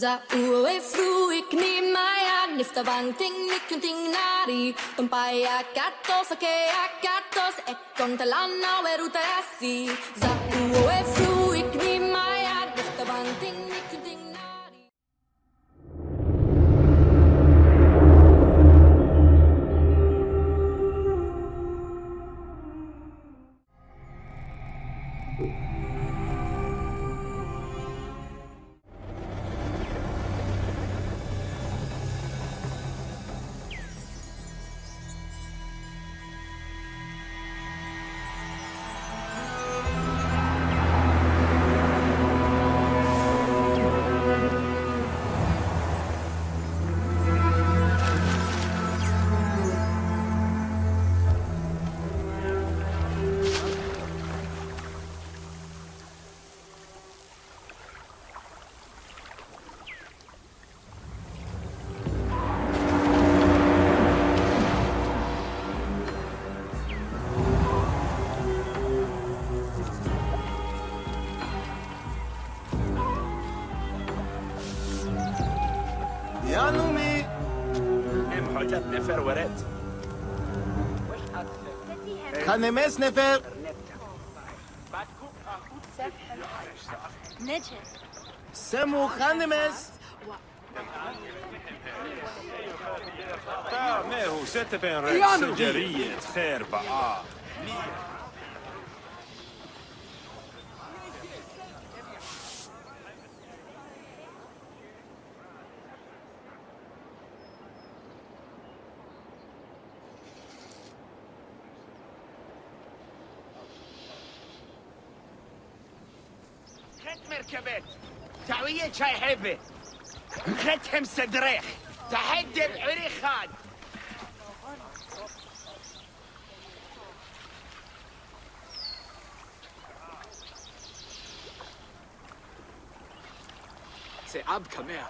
Za uwe fru ik ni maya nifta banting nikun ting nari. Tumpaya katos ke akatos ek kontalana weruta asi za uwe fru يا نومي ام حاجات نفر ورد. خنمس نفر. نجد سمو خنمس ما هو ست بين ريك سجرية خير بقى. خت مركبت تعوية شاي حبة. ختهم صدريخ تحدي بعري خان. C'est Ab Kamer.